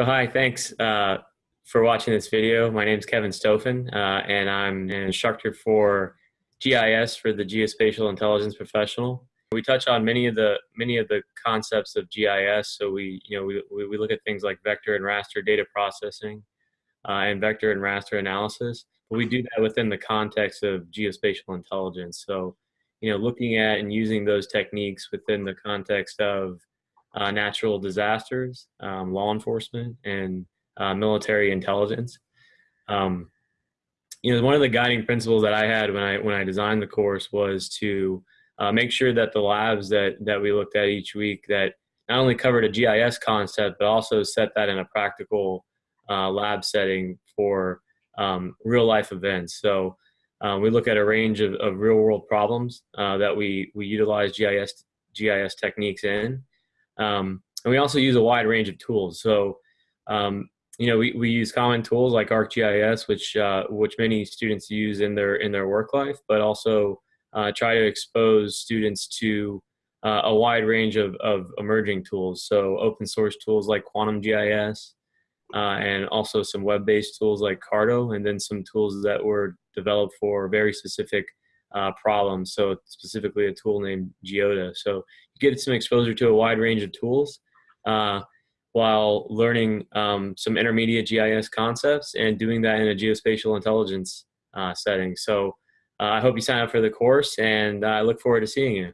So hi, thanks uh, for watching this video. My name is Kevin Stoffen, uh, and I'm an instructor for GIS for the Geospatial Intelligence Professional. We touch on many of the many of the concepts of GIS. So we you know we we look at things like vector and raster data processing uh, and vector and raster analysis. But we do that within the context of geospatial intelligence. So you know looking at and using those techniques within the context of uh, natural disasters, um, law enforcement, and uh, military intelligence. Um, you know, one of the guiding principles that I had when I when I designed the course was to uh, make sure that the labs that that we looked at each week that not only covered a GIS concept but also set that in a practical uh, lab setting for um, real life events. So uh, we look at a range of, of real world problems uh, that we we utilize GIS GIS techniques in. Um, and we also use a wide range of tools. So, um, you know, we, we use common tools like ArcGIS, which uh, which many students use in their in their work life, but also uh, try to expose students to uh, a wide range of, of emerging tools. So open source tools like Quantum GIS, uh, and also some web-based tools like Carto, and then some tools that were developed for very specific uh, problems. So specifically a tool named GeoDa. So you get some exposure to a wide range of tools uh, while learning um, some intermediate GIS concepts and doing that in a geospatial intelligence uh, setting. So uh, I hope you sign up for the course and I look forward to seeing you.